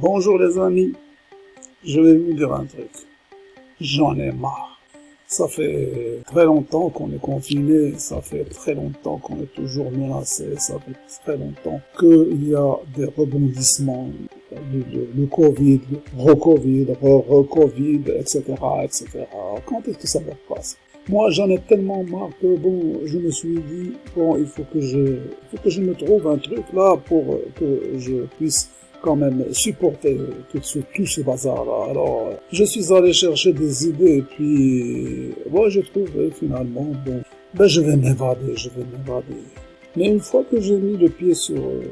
Bonjour les amis, je vais vous dire un truc. J'en ai marre. Ça fait très longtemps qu'on est confiné, ça fait très longtemps qu'on est toujours menacé, ça fait très longtemps qu'il y a des rebondissements, le, le Covid, le re-Covid, re-Covid, etc., etc. Quand est-ce que ça va passer? Moi, j'en ai tellement marre que bon, je me suis dit bon, il faut que je, il faut que je me trouve un truc là pour que je puisse quand même supporter tout ce, tout ce bazar-là. Alors, je suis allé chercher des idées et puis, moi, j'ai trouvé finalement, bon, ben je vais m'évader, je vais m'évader. Mais une fois que j'ai mis le pied sur euh,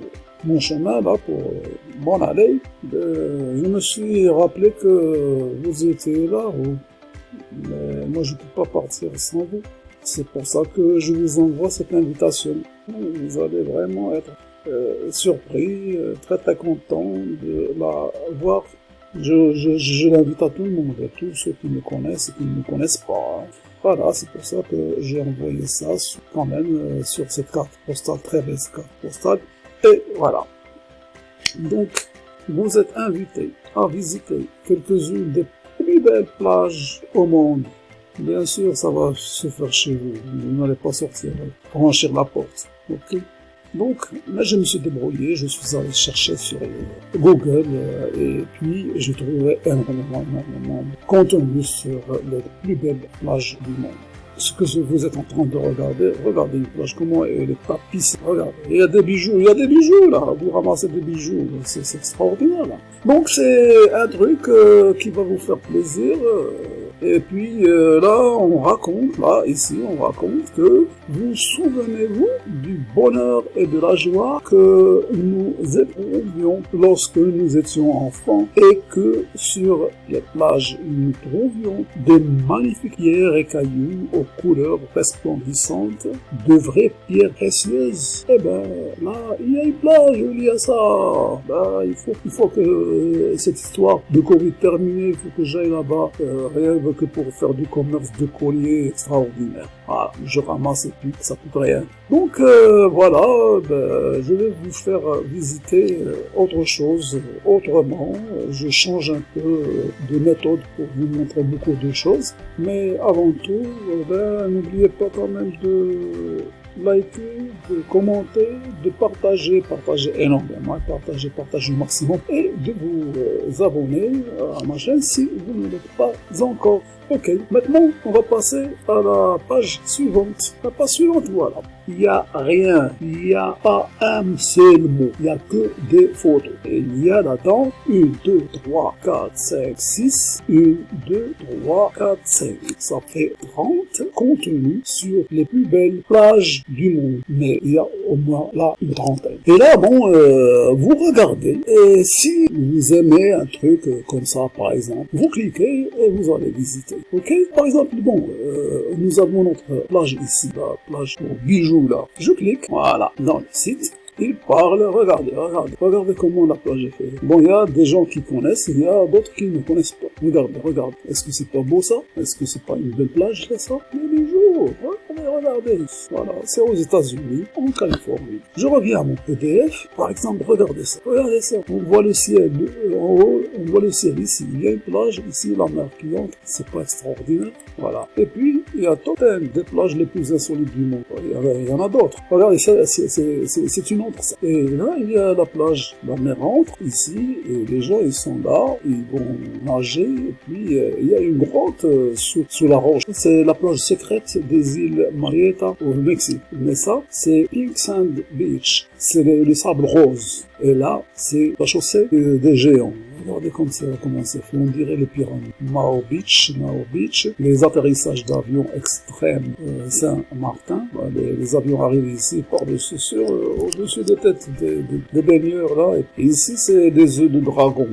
mon chemin là pour euh, m'en aller, ben, je me suis rappelé que vous étiez là, ou mais moi je peux pas partir sans vous. C'est pour ça que je vous envoie cette invitation. Vous allez vraiment être euh, surpris, euh, très très content de la voir. Je, je, je l'invite à tout le monde, à tous ceux qui me connaissent et qui ne me connaissent pas. Voilà, c'est pour ça que j'ai envoyé ça quand même euh, sur cette carte postale, très belle carte postale. Et voilà. Donc, vous êtes invités à visiter quelques-unes des plus belles plages au monde. Bien sûr, ça va se faire chez vous. Vous n'allez pas sortir, franchir la porte. Ok? Donc, là, je me suis débrouillé, je suis allé chercher sur Google, euh, et puis j'ai trouvé énormément, énormément de contenu sur les plus belles plages du monde. Ce que vous êtes en train de regarder, regardez une plage, comment elle est tapissée, regardez. Il y a des bijoux, il y a des bijoux là, vous ramassez des bijoux, c'est extraordinaire là. Donc c'est un truc euh, qui va vous faire plaisir. Euh, et puis euh, là, on raconte, là, ici, on raconte que vous souvenez-vous du bonheur et de la joie que nous éprouvions lorsque nous étions enfants et que sur les plages, nous trouvions des magnifiques pierres et cailloux aux couleurs resplendissantes, de vraies pierres précieuses. Eh ben, là, il y a une plage où il y a ça. Ben, il faut, il faut que euh, cette histoire de Covid terminée, il faut que j'aille là-bas, euh, que pour faire du commerce de colliers extraordinaire. Ah, je ramasse et puis ça coûte rien. Donc euh, voilà, ben, je vais vous faire visiter euh, autre chose autrement. Je change un peu de méthode pour vous montrer beaucoup de choses. Mais avant tout, ben, n'oubliez pas quand même de liker, de commenter, de partager, partager énormément, partager, partager au maximum et de vous euh, abonner à ma chaîne si vous ne l'êtes pas encore. Ok, maintenant on va passer à la page suivante. La page suivante, voilà. Il n'y a rien, il n'y a pas un seul mot, il n'y a que des photos. Et il y a là-dedans 1, 2, 3, 4, 5, 6, 1, 2, 3, 4, 5. Ça fait 30 contenus sur les plus belles plages du monde. Mais il y a au moins là une trentaine. Et là, bon, euh, vous regardez, et si vous aimez un truc comme ça, par exemple, vous cliquez et vous allez visiter. Ok? Par exemple, bon, euh, nous avons notre plage ici, la plage pour bijoux Je clique, voilà, dans le site. Il parle, regardez, regardez, regardez comment la plage est faite. Bon, il y a des gens qui connaissent, il y a d'autres qui ne connaissent pas. Regardez, regardez. Est-ce que c'est pas beau ça? Est-ce que c'est pas une belle plage, ça? Les bijoux, regardez, regardez. Voilà, c'est aux États-Unis, en Californie. Je reviens à mon PDF. Par exemple, regardez ça. Regardez ça. On voit le ciel euh, en haut, on voit le ciel ici. Il y a une plage, ici, la mer qui entre. C'est pas extraordinaire. Voilà. Et puis, il y a Totem, des plages les plus insolites du monde. Il y, en a d'autres. Regardez, c'est une autre. Et là, il y a la plage. La mer entre ici, et les gens, ils sont là, ils vont nager, et puis euh, il y a une grotte euh, sous, sous, la roche. C'est la plage secrète des îles Marietta au Mexique. Mais ça, c'est Pink Sand Beach. C'est le, le, sable rose. Et là, c'est la chaussée des géants. Regardez comme ça, comment c'est fait. On dirait les pyramides. Mao Beach, Mao Beach. Les atterrissages d'avions extrêmes euh, Saint-Martin. Les, avions arrivent ici par-dessus, sur, euh, au-dessus des têtes des, baigneurs, là. Et ici, c'est des œufs de dragon.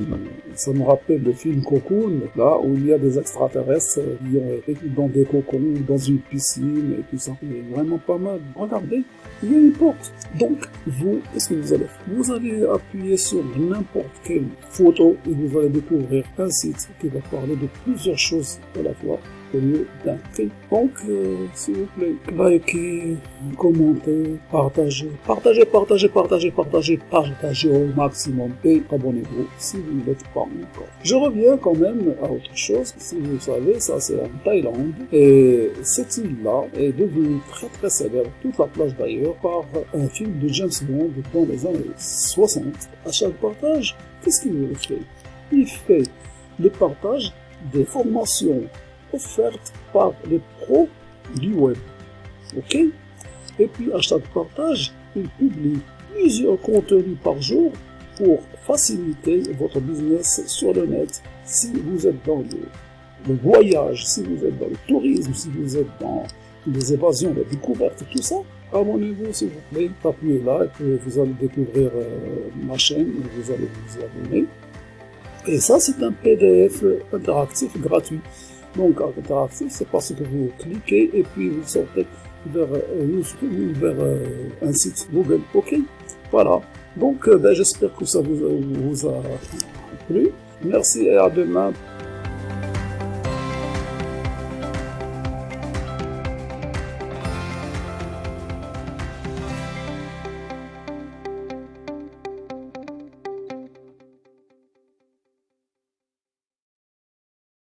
Ça me rappelle le film Cocoon, là, où il y a des extraterrestres qui ont été dans des cocons, dans une piscine et tout ça. C'est vraiment pas mal. Regardez, il y a une porte. Donc, vous, qu'est-ce que vous allez faire? Vous allez appuyer sur n'importe quelle photo et vous allez découvrir un site qui va parler de plusieurs choses à la fois. Au d'un prix. Donc, euh, s'il vous plaît, likez, commentez, partagez, partagez, partagez, partagez, partagez, partagez au maximum et abonnez-vous si vous ne l'êtes pas encore. Je reviens quand même à autre chose. Si vous savez, ça c'est en Thaïlande et cette île-là est devenue très très célèbre, toute la plage d'ailleurs, par un film de James Bond dans les années 60. À chaque partage, qu'est-ce qu'il fait? Il fait le partage des formations offertes par les pros du web. OK? Et puis chaque partage, il publie plusieurs contenus par jour pour faciliter votre business sur le net. Si vous êtes dans le, voyage, si vous êtes dans le tourisme, si vous êtes dans les évasions, les découvertes, tout ça, abonnez-vous s'il vous plaît, appuyez là et vous allez découvrir euh, ma chaîne vous allez vous abonner. Et ça, c'est un PDF interactif gratuit. Donc, interactif, c'est parce que vous cliquez et puis vous sortez vers, euh, euh, un site Google. OK Voilà. Donc, euh, ben, j'espère que ça vous a plu. Merci et à demain